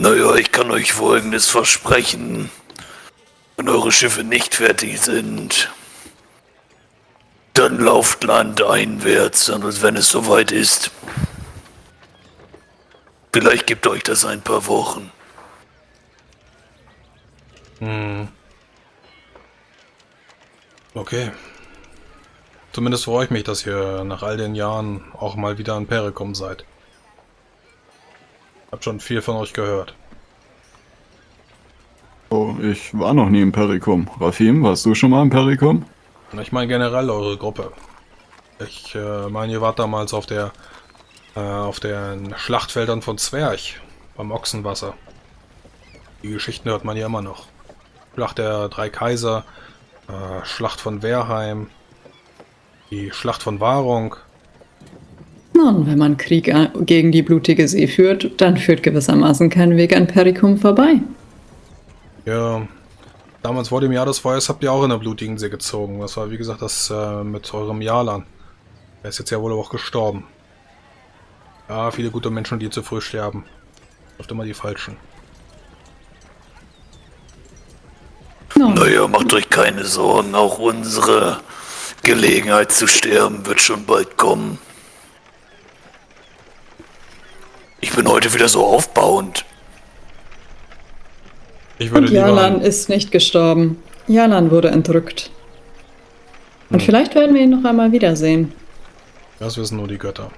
Naja, ich kann euch folgendes versprechen. Wenn eure Schiffe nicht fertig sind, dann lauft landeinwärts, und wenn es soweit ist. Vielleicht gibt euch das ein paar Wochen. Hm. Okay. Zumindest freue ich mich, dass ihr nach all den Jahren auch mal wieder an Perikum seid. Hab schon viel von euch gehört. Oh, ich war noch nie im Perikum. Rafim, warst du schon mal im Perikum? Ich meine generell eure Gruppe. Ich äh, meine, ihr wart damals auf der äh, auf den Schlachtfeldern von Zwerg beim Ochsenwasser. Die Geschichten hört man ja immer noch. Schlacht der drei Kaiser, äh, Schlacht von Wehrheim, die Schlacht von Wahrung. Nun, wenn man Krieg äh, gegen die blutige See führt, dann führt gewissermaßen kein Weg an Perikum vorbei. Ja, damals vor dem Jahr des Feuers habt ihr auch in der blutigen See gezogen. Das war wie gesagt das äh, mit eurem Jalan. Er ist jetzt ja wohl auch gestorben. Ja, viele gute Menschen, die zu früh sterben. Oft immer die falschen. No. Naja, macht euch keine Sorgen, auch unsere Gelegenheit zu sterben wird schon bald kommen. Ich bin heute wieder so aufbauend. Ich würde Und Jalan ist nicht gestorben. Jalan wurde entrückt. Und hm. vielleicht werden wir ihn noch einmal wiedersehen. Das wissen nur die Götter.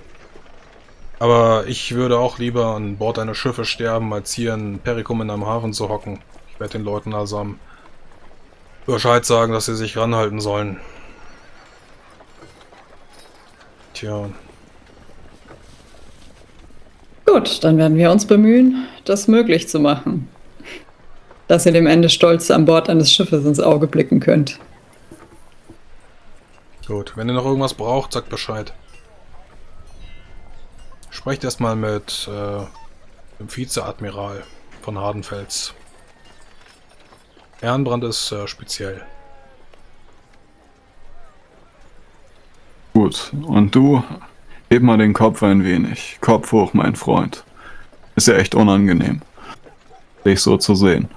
Aber ich würde auch lieber an Bord einer Schiffe sterben, als hier in Perikum in einem Hafen zu hocken. Ich werde den Leuten also am Bescheid sagen, dass sie sich ranhalten sollen. Tja. Gut, dann werden wir uns bemühen, das möglich zu machen. Dass ihr dem Ende stolz an Bord eines Schiffes ins Auge blicken könnt. Gut, wenn ihr noch irgendwas braucht, sagt Bescheid. Sprecht erstmal mit äh, dem Vizeadmiral von Hardenfels. Ehrenbrand ist äh, speziell. Gut, und du, heb mal den Kopf ein wenig. Kopf hoch, mein Freund. Ist ja echt unangenehm, dich so zu sehen.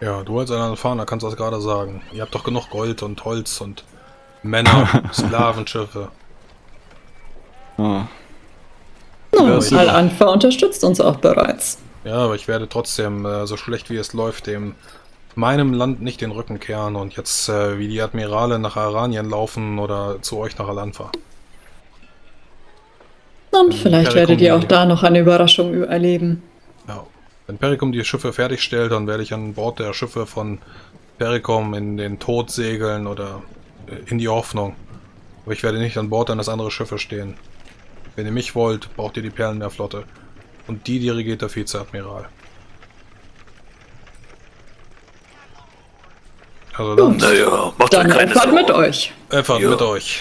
Ja, du als ein Erfahrener kannst das gerade sagen. Ihr habt doch genug Gold und Holz und Männer, Sklavenschiffe. Ah, nun, Al-Anfa unterstützt uns auch bereits. Ja, aber ich werde trotzdem, äh, so schlecht wie es läuft, dem meinem Land nicht den Rücken kehren und jetzt äh, wie die Admirale nach Aranien laufen oder zu euch nach Al-Anfa. Und vielleicht Perikum werdet ihr auch da noch eine Überraschung erleben. Ja. Wenn Perikum die Schiffe fertigstellt, dann werde ich an Bord der Schiffe von Perikum in den Tod segeln oder äh, in die Hoffnung. Aber ich werde nicht an Bord eines anderen Schiffes stehen. Wenn ihr mich wollt, braucht ihr die Perlenmeerflotte. Und die dirigiert der Vizeadmiral. Also dann... Naja, macht dann keine Fahrt mit euch. Einfach ja. mit euch.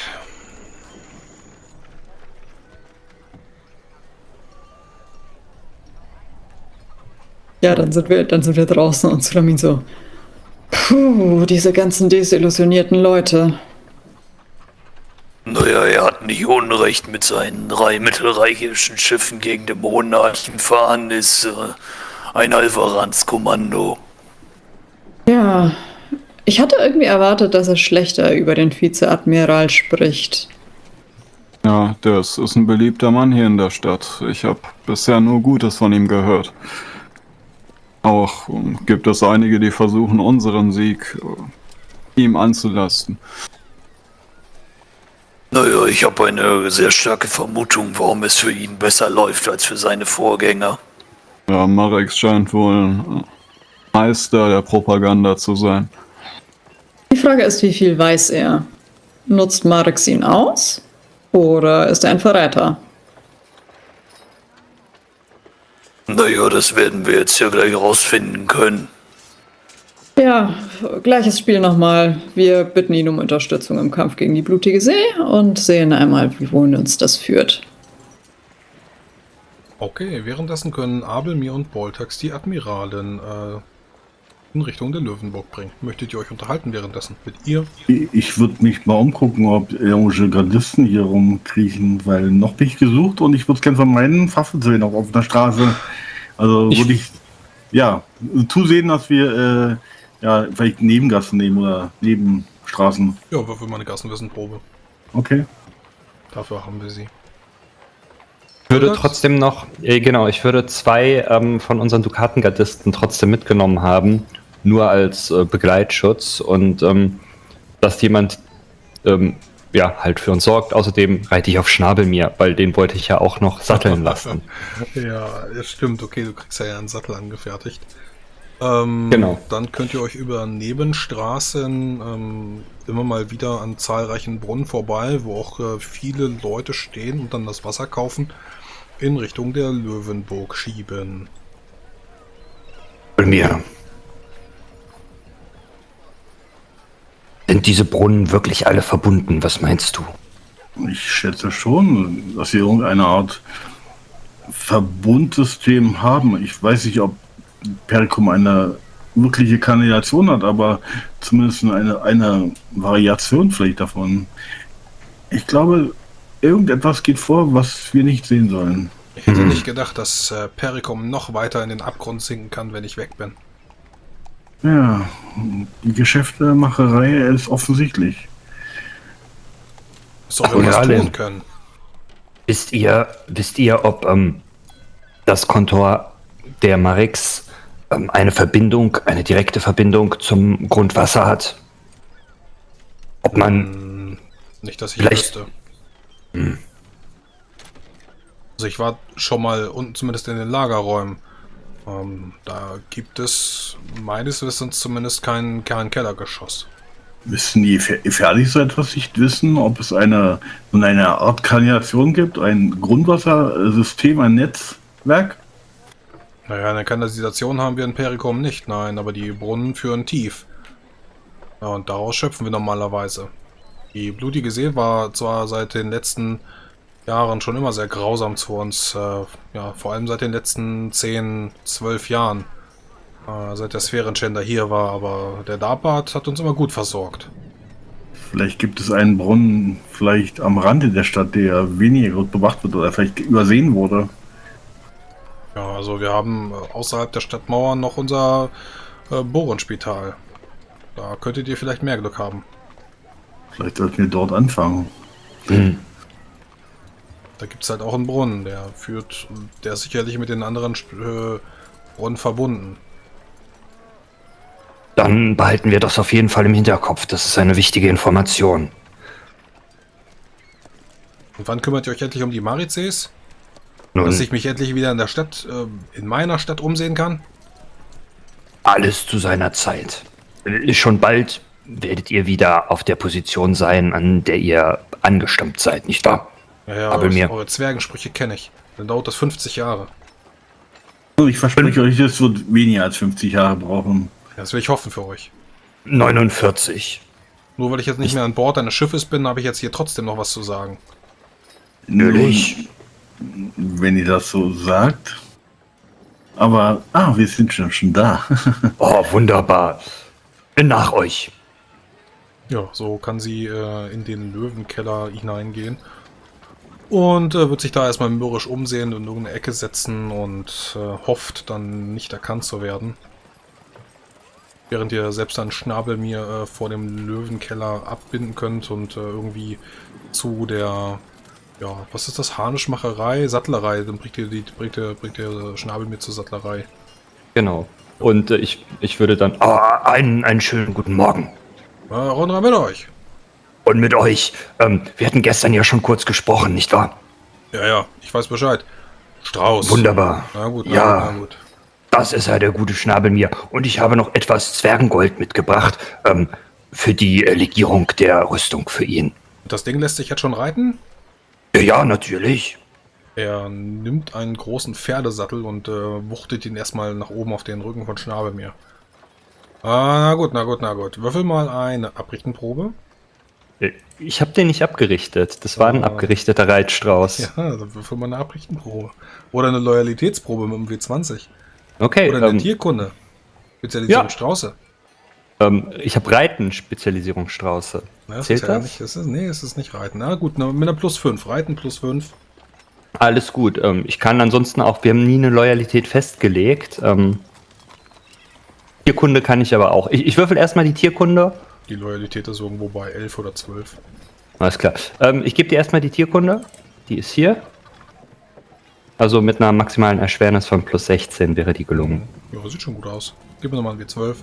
Ja, dann sind wir, dann sind wir draußen und Sulamin so. Puh, diese ganzen desillusionierten Leute. Naja, er hat nicht Unrecht mit seinen drei mittelreichischen Schiffen gegen den Monarchen fahren, ist äh, ein Alvarans-Kommando. Ja, ich hatte irgendwie erwartet, dass er schlechter über den Vizeadmiral spricht. Ja, das ist ein beliebter Mann hier in der Stadt. Ich habe bisher nur Gutes von ihm gehört. Auch gibt es einige, die versuchen, unseren Sieg äh, ihm anzulasten. Naja, ich habe eine sehr starke Vermutung, warum es für ihn besser läuft als für seine Vorgänger. Ja, Marek scheint wohl Meister der Propaganda zu sein. Die Frage ist, wie viel weiß er? Nutzt Marek ihn aus? Oder ist er ein Verräter? Naja, das werden wir jetzt ja gleich rausfinden können. Ja, gleiches Spiel nochmal. Wir bitten ihn um Unterstützung im Kampf gegen die blutige See und sehen einmal, wie wohin uns das führt. Okay, währenddessen können Abel, mir und Boltax die Admiralen äh, in Richtung der Löwenburg bringen. Möchtet ihr euch unterhalten währenddessen mit ihr? Ich würde mich mal umgucken, ob irgendwelche Gardisten hier rumkriechen, weil noch bin ich gesucht und ich würde gerne von meinen Waffen sehen, auch auf der Straße Also würde ich, ja, zusehen, dass wir äh, ja, vielleicht Nebengassen nehmen oder Nebenstraßen. Ja, würfel mal eine Gassenwissenprobe. Okay. Dafür haben wir sie. Ich würde trotzdem noch, äh, genau, ich würde zwei ähm, von unseren Dukatengardisten trotzdem mitgenommen haben, nur als äh, Begleitschutz und ähm, dass jemand ähm, ja halt für uns sorgt. Außerdem reite ich auf Schnabelmir, weil den wollte ich ja auch noch satteln lassen. Ja, das stimmt. Okay, du kriegst ja einen Sattel angefertigt. Ähm, Genau. Dann könnt ihr euch über Nebenstraßen ähm, immer mal wieder an zahlreichen Brunnen vorbei, wo auch äh, viele Leute stehen und dann das Wasser kaufen, in Richtung der Löwenburg schieben. Mir. Sind diese Brunnen wirklich alle verbunden? Was meinst du? Ich schätze schon, dass sie irgendeine Art Verbundsystem haben. Ich weiß nicht, ob Pericum eine wirkliche Kanalisation hat, aber zumindest eine, eine Variation vielleicht davon. Ich glaube, irgendetwas geht vor, was wir nicht sehen sollen. Ich hätte nicht gedacht, dass äh, Pericum noch weiter in den Abgrund sinken kann, wenn ich weg bin. Ja, die Geschäftemacherei ist offensichtlich. Ist doch Ach, irgendwas ja, tun können. Wisst ihr, wisst ihr, ob ähm, das Kontor der Marix ähm, eine Verbindung, eine direkte Verbindung zum Grundwasser hat? Ob man Hm, nicht, dass ich Vielleicht- wüsste. Also ich war schon mal unten zumindest in den Lagerräumen. Ähm, da gibt es meines Wissens zumindest kein, kein Kellergeschoss. Wissen die Fer- fertig so etwas nicht wissen, ob es eine, eine Art Kanalisation gibt, ein Grundwassersystem, ein Netzwerk? Naja, eine Kanalisation haben wir in Pericum nicht, nein, aber die Brunnen führen tief. Ja, und daraus schöpfen wir normalerweise. Die blutige See war zwar seit den letzten Jahren schon immer sehr grausam zu uns, äh, ja, vor allem seit den letzten 10, 12 Jahren, äh, seit der Sphärenschänder hier war, aber der Darbat hat uns immer gut versorgt. Vielleicht gibt es einen Brunnen vielleicht am Rande der Stadt, der weniger gut bewacht wird oder vielleicht übersehen wurde. Ja, also wir haben äh, außerhalb der Stadtmauern noch unser äh, Bohrenspital. Da könntet ihr vielleicht mehr Glück haben. Vielleicht sollten wir dort anfangen. Hm, Da gibt es halt auch einen Brunnen, der führt, der ist sicherlich mit den anderen äh, Brunnen verbunden. dann behalten wir das auf jeden Fall im Hinterkopf. Das ist eine wichtige Information. Und wann kümmert ihr euch endlich um die Marizes? Nun, Dass ich mich endlich wieder in der Stadt, äh, in meiner Stadt umsehen kann? alles zu seiner Zeit. Schon bald werdet ihr wieder auf der Position sein, an der ihr angestammt seid, nicht wahr? Ja, ja, Aber mir- eure Zwergensprüche kenne ich. Dann dauert das 50 Jahre. Also ich verspreche euch, es wird weniger als 50 Jahre brauchen. Das will ich hoffen für euch. 49. Nur weil ich jetzt nicht mehr an Bord eines Schiffes bin, habe ich jetzt hier trotzdem noch was zu sagen. Natürlich. Wenn ihr das so sagt. Aber, ah, wir sind schon, schon da. Oh, wunderbar. Bin nach euch. Ja, so kann sie äh, in den Löwenkeller hineingehen. Und äh, wird sich da erstmal mürrisch umsehen und in irgendeine Ecke setzen und äh, hofft dann nicht erkannt zu werden. Während ihr selbst einen Schnabel mir äh, vor dem Löwenkeller abbinden könnt und äh, irgendwie zu der, ja, was ist das? Harnischmacherei, Sattlerei, dann bringt ihr die, bringt ihr, bringt ihr Schnabel mir zur Sattlerei. Genau. Und äh, ich, ich würde dann. Oh, einen, einen schönen guten Morgen. Äh, Rundra mit euch. Und mit euch. Ähm, wir hatten gestern ja schon kurz gesprochen, nicht wahr? Ja, ja, ich weiß Bescheid. Strauß. Wunderbar. Na gut, na Ja. gut, na gut. Das ist ja der gute Schnabel mir. Und ich habe noch etwas Zwergengold mitgebracht. Ähm, für die äh, Legierung der Rüstung für ihn. Das Ding lässt sich jetzt schon reiten? Ja, ja, natürlich. Er nimmt einen großen Pferdesattel und äh, wuchtet ihn erstmal nach oben auf den Rücken von Schnabelmeer. Ah, na gut, na gut, na gut. Würfel mal eine Abrichtenprobe. Ich habe den nicht abgerichtet. Das war ein Ah. abgerichteter Reitstrauß. Ja, dann würfel mal eine Abrichtenprobe. Oder eine Loyalitätsprobe mit dem W20. Okay, Oder eine ähm, Tierkunde. Spezialisierung ja. Strauße. ähm, ich habe Reiten, Spezialisierung Strauße. Das Zählt ist ja das? Nicht, das ist, nee, es ist nicht Reiten. Na gut, mit einer plus 5. Reiten plus 5. Alles gut. Ähm, ich kann ansonsten auch, wir haben nie eine Loyalität festgelegt. Ähm, Tierkunde kann ich aber auch. Ich, ich würfel erstmal die Tierkunde. Die Loyalität ist irgendwo bei 11 oder 12. Alles klar. Ähm, ich gebe dir erstmal die Tierkunde. Die ist hier. Also mit einer maximalen Erschwernis von plus 16 wäre die gelungen. Ja, sieht schon gut aus. Gib mir nochmal ein W12.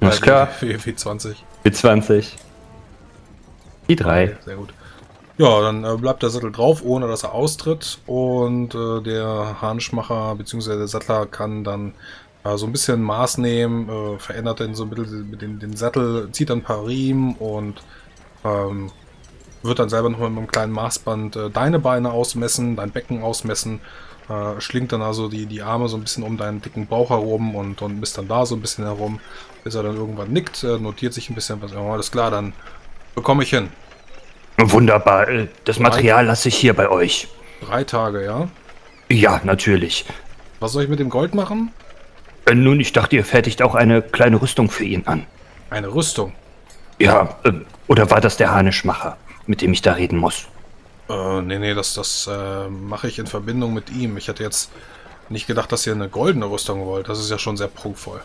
Alles klar. W- W20. W20. Die drei. Sehr gut. Ja, dann äh, bleibt der Sattel drauf, ohne dass er austritt. Und äh, der Harnischmacher bzw. der Sattler kann dann äh, so ein bisschen Maß nehmen, äh, verändert dann so ein bisschen den, den Sattel, zieht dann ein paar Riemen und ähm, wird dann selber nochmal mit einem kleinen Maßband äh, deine Beine ausmessen, dein Becken ausmessen, äh, schlingt dann also die, die Arme so ein bisschen um deinen dicken Bauch herum und, und misst dann da so ein bisschen herum, bis er dann irgendwann nickt, äh, notiert sich ein bisschen, was, ja, alles klar, dann bekomme ich hin. Wunderbar. äh, Das Material lasse ich hier bei euch. Drei Tage, ja? Ja, natürlich. Was soll ich mit dem Gold machen? Äh, Nun, ich dachte, ihr fertigt auch eine kleine Rüstung für ihn an. Eine Rüstung. Ja, äh, oder war das der Harnischmacher, mit dem ich da reden muss? Äh, nee, nee, das, das äh, mache ich in Verbindung mit ihm. Ich hätte jetzt nicht gedacht, dass ihr eine goldene Rüstung wollt. Das ist ja schon sehr prunkvoll.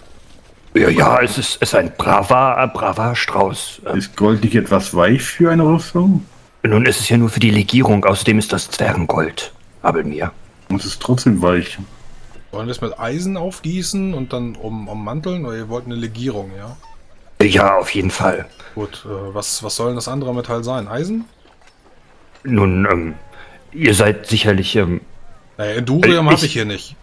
Ja, ja, es ist, es ist ein braver, äh, braver Strauß. Äh, Ist Gold nicht etwas weich für eine Rüstung? Nun ist es ja nur für die Legierung, außerdem ist das Zwergengold. Aber mir. Es ist trotzdem weich. Wollen wir es mit Eisen aufgießen und dann um, ummanteln? Oder ihr wollt eine Legierung, ja? Ja, auf jeden Fall. Gut, äh, was, was soll denn das andere Metall sein? Eisen? Nun, ähm, ihr seid sicherlich, ähm, Naja, Endurium Äh, habe ich- hier nicht.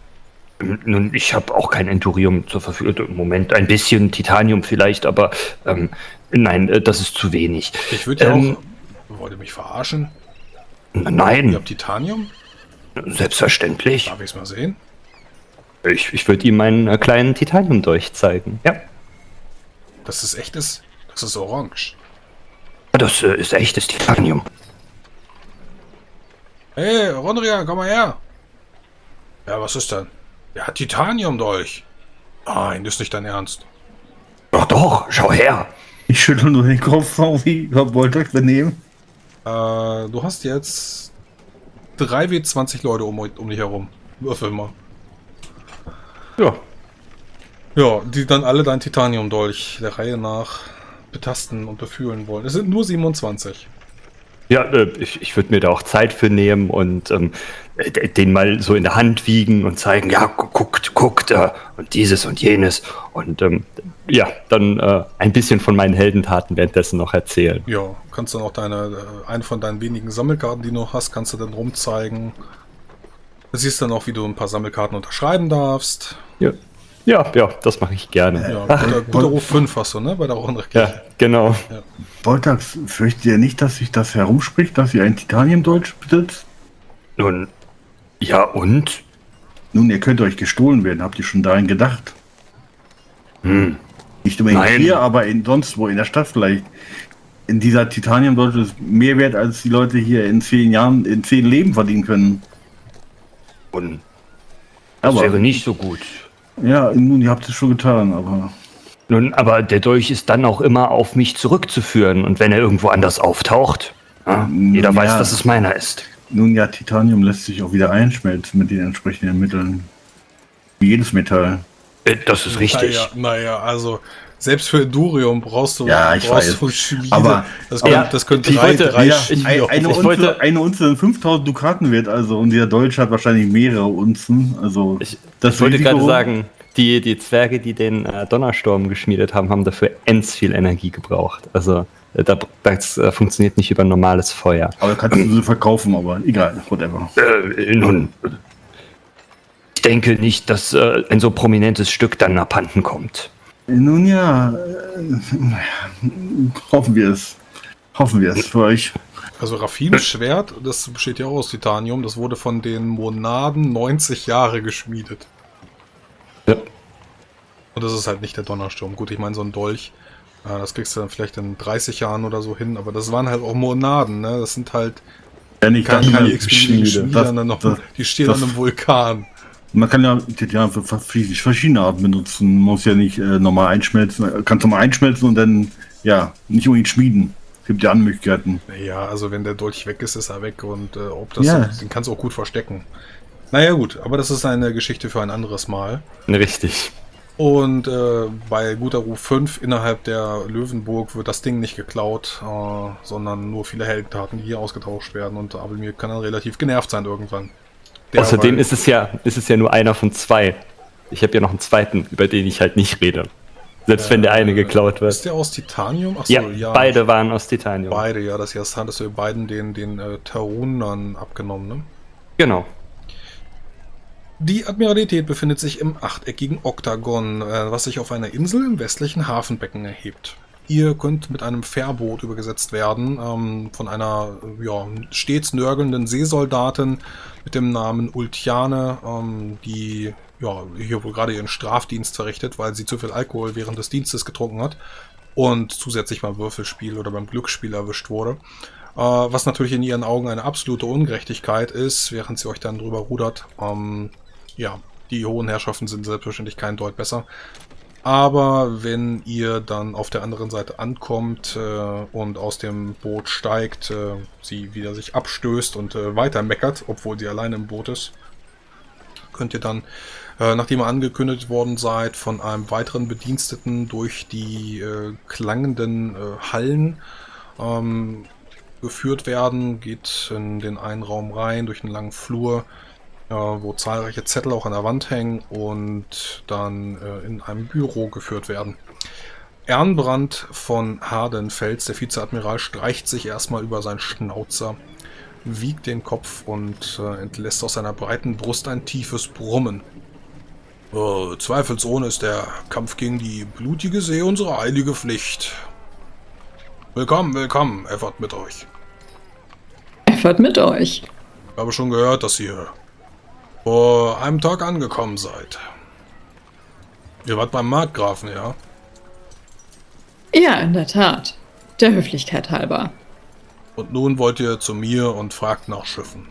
nun, ich habe auch kein Endurium zur Verfügung. Im Moment ein bisschen Titanium vielleicht, aber ähm, nein, äh, das ist zu wenig. Ich würde ja Ähm, auch... Wollt ihr mich verarschen? N- Ihr Nein, habt Titanium? selbstverständlich. Darf ich es mal sehen? Ich, ich würde ihm meinen äh, kleinen Titanium-Dolch zeigen. Ja. Das ist echtes... Das ist orange. Das äh, ist echtes Titanium. Hey, Rondria, komm mal her. Ja, was ist denn? Er hat Titanium durch. Nein, das ist nicht dein Ernst. Doch, doch, schau her. Ich schüttel nur den Kopf, wie Herr Wolters daneben. Äh, du hast jetzt 3W20 Leute um, um dich herum. Würfel mal. Ja. Ja, die dann alle dein Titanium-Dolch der Reihe nach betasten und befühlen wollen. Es sind nur 27. Ja, äh, ich, ich würde mir da auch Zeit für nehmen und ähm, äh, den mal so in der Hand wiegen und zeigen, ja, gu- guckt, guckt, äh, und dieses und jenes. Und ähm, ja, dann äh, ein bisschen von meinen Heldentaten währenddessen noch erzählen. Ja, kannst dann auch deine, äh, eine von deinen wenigen Sammelkarten, die du noch hast, kannst du dann rumzeigen. Du siehst dann auch, wie du ein paar Sammelkarten unterschreiben darfst. Ja, ja, ja das mache ich gerne. Ja, guter, guter Ruf 5 hast du, ne? Bei der Rundrechtskirche. Ja, genau. Woltax, fürchtet ihr nicht, dass sich das herumspricht, dass ihr ein Titanium-Deutsch besitzt? Nun, ja und? Nun, ihr könnt euch gestohlen werden. Habt ihr schon daran gedacht? Hm. Nicht unbedingt Nein. hier, aber in, sonst wo, in der Stadt vielleicht. In dieser Titanium-Deutsch ist mehr wert, als die Leute hier in zehn Jahren, in zehn Leben verdienen können. Und das Aber, wäre nicht so gut. ja, nun, ihr habt es schon getan, aber Nun, aber der Dolch ist dann auch immer auf mich zurückzuführen. Und wenn er irgendwo anders auftaucht, ja, jeder Ja. weiß, dass es meiner ist. nun ja, Titanium lässt sich auch wieder einschmelzen mit den entsprechenden Mitteln. Wie jedes Metall. Äh, Das ist richtig. Naja, naja, also selbst für Endurium brauchst du, Ja, ich brauchst weiß. du Schmiede. Aber- das, aber- können, das ich drei, wollte- drei Ja, auch eine, machen. Unze, wollte- eine Unze sind 5000 Dukaten wert, also und der Deutsche hat wahrscheinlich mehrere Unzen. Also Ich, das ich wollte gerade sagen, die, die Zwerge, die den äh, Donnersturm geschmiedet haben, haben dafür ends viel Energie gebraucht. Also äh, da, das äh, funktioniert nicht über normales Feuer. Aber kannst du sie verkaufen, aber egal, whatever. Äh, nun, ich denke nicht, dass äh, ein so prominentes Stück dann abhanden kommt. Nun ja, äh, hoffen wir es. Hoffen wir es für euch. Also Raffims Schwert, das besteht ja auch aus Titanium, das wurde von den Monaden 90 Jahre geschmiedet. Ja. Und das ist halt nicht der Donnersturm. Gut, ich meine, so ein Dolch, äh, das kriegst du dann vielleicht in 30 Jahren oder so hin, aber das waren halt auch Monaden, ne? Das sind halt Ja, nicht keine, keine Schmiede. Das- das- die stehen das- an einem Vulkan. Man kann ja Titan für verschiedene Arten benutzen. Man muss ja nicht äh, normal einschmelzen. Kannst du mal einschmelzen und dann, ja, nicht unbedingt schmieden. Es Gibt ja andere Möglichkeiten. Ja, also wenn der Dolch weg ist, ist er weg und äh, ob das, Ja. den kannst du auch gut verstecken. Naja gut, aber das ist eine Geschichte für ein anderes Mal. Richtig. Und äh, bei guter Ruf 5 innerhalb der Löwenburg wird das Ding nicht geklaut, äh, sondern nur viele Heldentaten, die hier ausgetauscht werden. Und Abelmir kann dann relativ genervt sein irgendwann. Außerdem ist es ja, ist es ja nur einer von zwei. Ich habe ja noch einen zweiten, über den ich halt nicht rede. Selbst wenn der eine geklaut Ist wird. der aus Titanium? Achso, Ja, beide waren aus Titanium. Beide, ja, das hattest du beiden den, den äh, Tarunern abgenommen, ne? Genau. Die Admiralität befindet sich im achteckigen Oktagon, äh, was sich auf einer Insel im westlichen Hafenbecken erhebt. Ihr könnt mit einem Fährboot übergesetzt werden ähm, von einer äh, ja, stets nörgelnden Seesoldatin mit dem Namen Ultiane, ähm, die ja, hier wohl gerade ihren Strafdienst verrichtet, weil sie zu viel Alkohol während des Dienstes getrunken hat und zusätzlich beim Würfelspiel oder beim Glücksspiel erwischt wurde. Äh, was natürlich in ihren Augen eine absolute Ungerechtigkeit ist, während sie euch dann drüber rudert. Ähm, ja, die hohen Herrschaften sind selbstverständlich kein Deut besser. Aber wenn ihr dann auf der anderen Seite ankommt äh, und aus dem Boot steigt, äh, sie wieder sich abstößt und äh, weiter meckert, obwohl sie alleine im Boot ist, könnt ihr dann, äh, nachdem ihr angekündigt worden seid, von einem weiteren Bediensteten durch die äh, klangenden äh, Hallen ähm, geführt werden, geht in den einen Raum rein, durch einen langen Flur, wo zahlreiche Zettel auch an der Wand hängen und dann äh, in einem Büro geführt werden. Ernbrand von Hardenfels, der Vizeadmiral, streicht sich erstmal über seinen Schnauzer, wiegt den Kopf und äh, entlässt aus seiner breiten Brust ein tiefes Brummen. Äh, zweifelsohne ist der Kampf gegen die blutige See unsere eilige Pflicht. Willkommen, willkommen, Effort mit euch. Effort mit euch. Ich habe schon gehört, dass ihr vor einem Tag angekommen seid. Ihr wart beim Markgrafen, ja? Ja, in der Tat. Der Höflichkeit halber. Und nun wollt ihr zu mir und fragt nach Schiffen.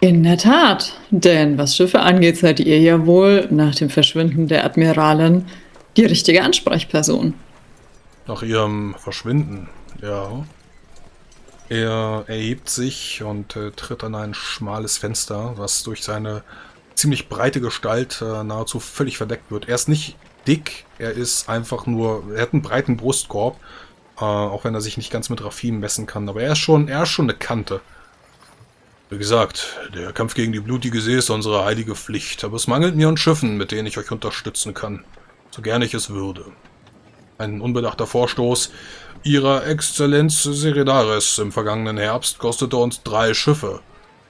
In der Tat. Denn was Schiffe angeht, seid ihr ja wohl nach dem Verschwinden der Admiralin die richtige Ansprechperson. Nach ihrem Verschwinden, ja. Er erhebt sich und äh, tritt an ein schmales Fenster, was durch seine ziemlich breite Gestalt äh, nahezu völlig verdeckt wird. Er ist nicht dick, er ist einfach nur, er hat einen breiten Brustkorb, äh, auch wenn er sich nicht ganz mit Raffin messen kann, aber er ist schon, er ist schon eine Kante. Wie gesagt, der Kampf gegen die blutige See ist unsere heilige Pflicht, aber es mangelt mir an Schiffen, mit denen ich euch unterstützen kann, so gern ich es würde. Ein unbedachter Vorstoß ihrer Exzellenz Seridaris im vergangenen Herbst kostete uns drei Schiffe,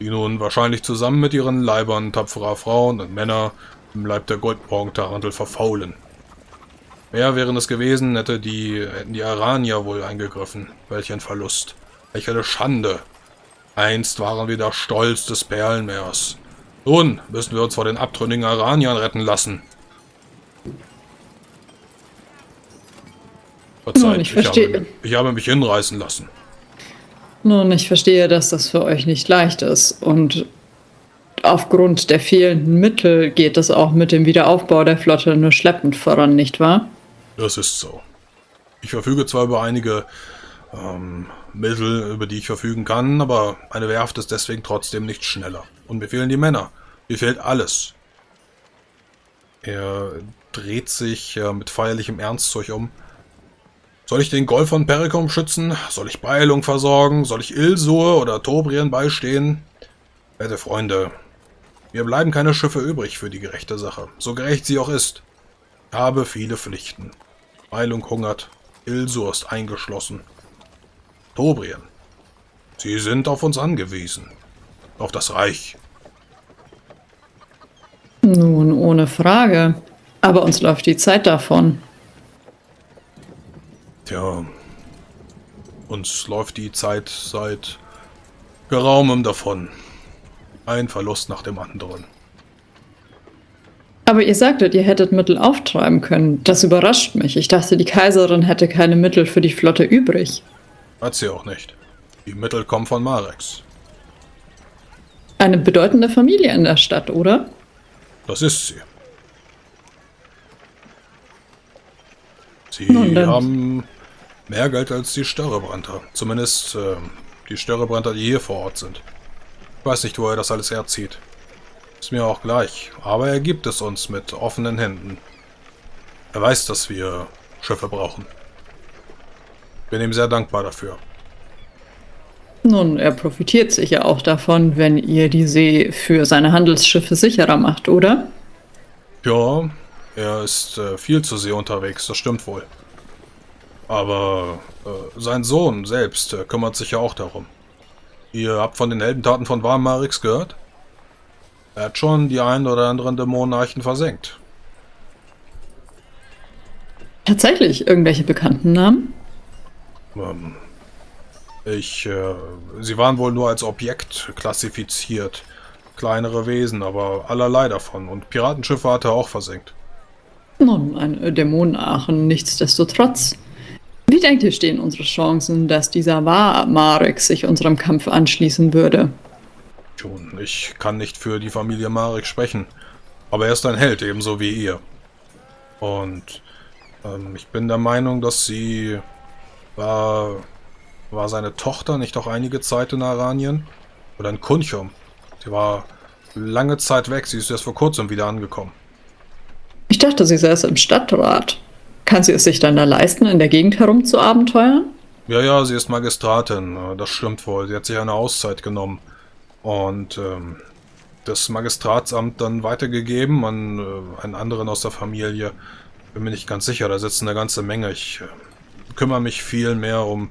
die nun wahrscheinlich zusammen mit ihren Leibern tapferer Frauen und Männer im Leib der Goldbranche verfaulen. Mehr wären es gewesen, hätte die, hätten die Aranier wohl eingegriffen. Welch ein Verlust. Welch eine Schande. Einst waren wir der Stolz des Perlenmeers. Nun müssen wir uns vor den abtrünnigen Araniern retten lassen. Verzeiht, Nun, ich verstehe. habe, ich habe mich hinreißen lassen. Nun, ich verstehe, dass das für euch nicht leicht ist. Und aufgrund der fehlenden Mittel geht es auch mit dem Wiederaufbau der Flotte nur schleppend voran, nicht wahr? Das ist so. Ich verfüge zwar über einige ähm, Mittel, über die ich verfügen kann, aber eine Werft ist deswegen trotzdem nicht schneller. Und mir fehlen die Männer. Mir fehlt alles. Er dreht sich äh, mit feierlichem Ernst zu euch um. Soll ich den Golf von Perikum schützen? Soll ich Beilung versorgen? Soll ich Ilsur oder Tobrien beistehen? Werte Freunde, mir bleiben keine Schiffe übrig für die gerechte Sache, so gerecht sie auch ist. Ich habe viele Pflichten. Beilung hungert, Ilsur ist eingeschlossen. Tobrien, sie sind auf uns angewiesen. Auf das Reich. Nun, ohne Frage. Aber uns läuft die Zeit davon. Tja, uns läuft die Zeit seit geraumen davon. Ein Verlust nach dem anderen. Aber ihr sagtet, ihr hättet Mittel auftreiben können. Das überrascht mich. Ich dachte, die Kaiserin hätte keine Mittel für die Flotte übrig. Hat sie auch nicht. Die Mittel kommen von Marex. Eine bedeutende Familie in der Stadt, oder? Das ist sie. Sie Nun haben Mehr Geld als die Störrebrandter. Zumindest äh, die Störrebrandter, die hier vor Ort sind. Ich weiß nicht, wo er das alles herzieht. Ist mir auch gleich. Aber er gibt es uns mit offenen Händen. Er weiß, dass wir Schiffe brauchen. Bin ihm sehr dankbar dafür. Nun, er profitiert sicher auch davon, wenn ihr die See für seine Handelsschiffe sicherer macht, oder? Ja, er ist äh, viel zu See unterwegs, das stimmt wohl. Aber äh, sein Sohn selbst äh, kümmert sich ja auch darum. Ihr habt von den Heldentaten von Warmarix gehört? Er hat schon die ein oder anderen Dämonenarchen versenkt. Tatsächlich irgendwelche bekannten Namen? Ähm, ich, äh, sie waren wohl nur als Objekt klassifiziert. Kleinere Wesen, aber allerlei davon. Und Piratenschiffe hat er auch versenkt. Nun, ein Dämonenarchen nichtsdestotrotz. Denkt ihr, stehen unsere Chancen, dass dieser War Marek sich unserem Kampf anschließen würde? Schon, ich kann nicht für die Familie Marek sprechen. Aber er ist ein Held, ebenso wie ihr. Und ähm, ich bin der Meinung, dass sie war, war seine Tochter nicht auch einige Zeit in Aranien? Oder in Kunchum? Sie war lange Zeit weg, sie ist erst vor kurzem wieder angekommen. Ich dachte, sie säße im Stadtrat. Kann sie es sich dann da leisten, in der Gegend herumzuabenteuern? Ja, ja, sie ist Magistratin, das stimmt wohl. Sie hat sich eine Auszeit genommen. Und ähm, das Magistratsamt dann weitergegeben an äh, einen anderen aus der Familie. Bin mir nicht ganz sicher, da sitzen eine ganze Menge. Ich äh, kümmere mich viel mehr um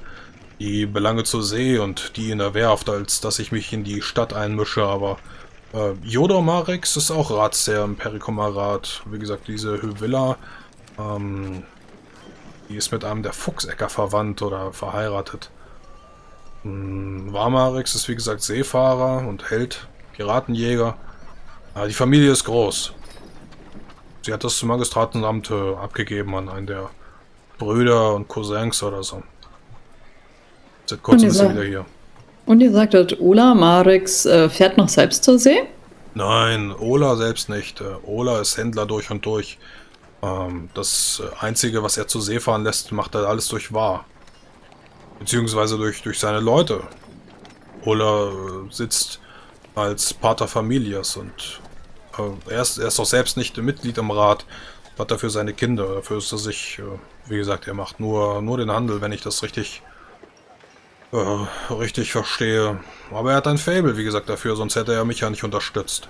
die Belange zur See und die in der Werft, als dass ich mich in die Stadt einmische, aber äh, Jodor Marex ist auch Ratsherr im Perikomarat. Wie gesagt, diese Hyvilla, ähm, die ist mit einem der Fuchsecker verwandt oder verheiratet. Hm, Warmarex ist wie gesagt Seefahrer und Held, Piratenjäger. Aber die Familie ist groß. Sie hat das Magistratenamt äh, abgegeben an einen der Brüder und Cousins oder so. Seit kurzem ist sie wieder hier. Und ihr sagtet, Ola Marix äh, fährt noch selbst zur See? Nein, Ola selbst nicht. Äh, Ola ist Händler durch und durch. Ähm, das Einzige, was er zur See fahren lässt, macht er alles durch Wahr. Beziehungsweise durch, durch seine Leute. Ola äh, sitzt als Pater Familias und äh, er, ist, er ist auch selbst nicht Mitglied im Rat, hat dafür seine Kinder. Dafür ist er sich, äh, wie gesagt, er macht nur, nur den Handel, wenn ich das richtig, äh, richtig verstehe. Aber er hat ein Fable, wie gesagt, dafür, sonst hätte er mich ja nicht unterstützt.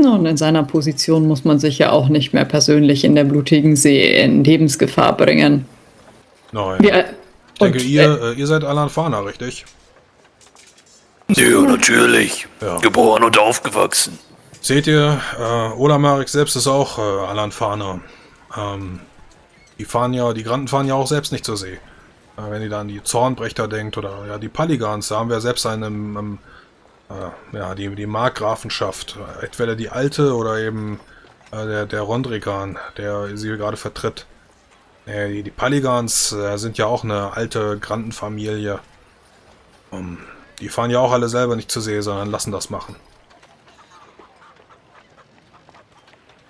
Nun, in seiner Position muss man sich ja auch nicht mehr persönlich in der blutigen See in Lebensgefahr bringen. Nein. Wir, ich denke, und, ihr, äh, ihr seid Alan Fana, richtig? Ja, natürlich. Ja. Geboren und aufgewachsen. Seht ihr, äh, Ola Marek selbst ist auch äh, Alan Fahner. Ähm, die fahren ja, die Granden fahren ja auch selbst nicht zur See. Äh, wenn ihr da an die Zornbrecher denkt oder ja die Paligans, da haben wir selbst einen, äh, ja, die, die Markgrafenschaft. Entweder die alte oder eben äh, der, der Rondrigan, der sie gerade vertritt. Äh, die, die Paligans äh, sind ja auch eine alte Grandenfamilie. Um, die fahren ja auch alle selber nicht zur See, sondern lassen das machen.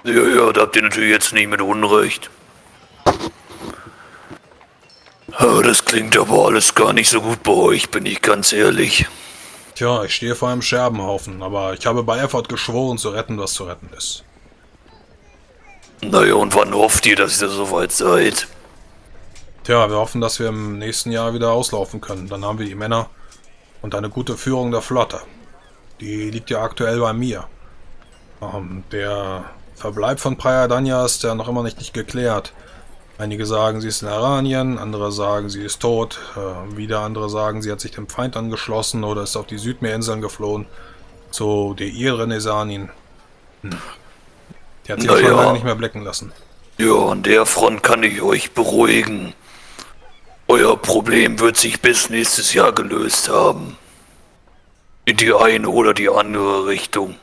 Ja, ja, da habt ihr natürlich jetzt nicht mit Unrecht. Ah, Das klingt aber alles gar nicht so gut bei euch, bin ich ganz ehrlich. Tja, ich stehe vor einem Scherbenhaufen, aber ich habe bei Erfurt geschworen zu retten, was zu retten ist. Naja, und wann hofft ihr, dass ihr soweit seid? Tja, wir hoffen, dass wir im nächsten Jahr wieder auslaufen können. Dann haben wir die Männer und eine gute Führung der Flotte. Die liegt ja aktuell bei mir. Ähm, der Verbleib von Praia Danja ist ja noch immer nicht, nicht geklärt. Einige sagen, sie ist in Aranien, andere sagen, sie ist tot. Äh, wieder andere sagen, sie hat sich dem Feind angeschlossen oder ist auf die Südmeerinseln geflohen. Zu Deir Renesanin. Hm. Die hat sich Na schon lange nicht mehr blicken lassen. Ja, an der Front kann ich euch beruhigen. Euer Problem wird sich bis nächstes Jahr gelöst haben. In die eine oder die andere Richtung.